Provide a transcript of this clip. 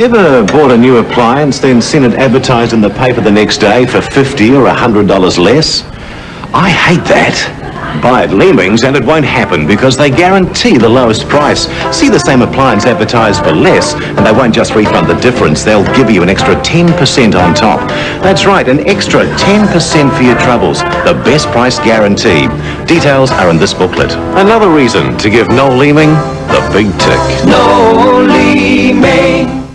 Ever bought a new appliance, then seen it advertised in the paper the next day for 50 or $100 less? I hate that. Buy at Leemings and it won't happen because they guarantee the lowest price. See the same appliance advertised for less and they won't just refund the difference, they'll give you an extra 10% on top. That's right, an extra 10% for your troubles. The best price guarantee. Details are in this booklet. Another reason to give Noel Leeming the big tick. Noel Leeming.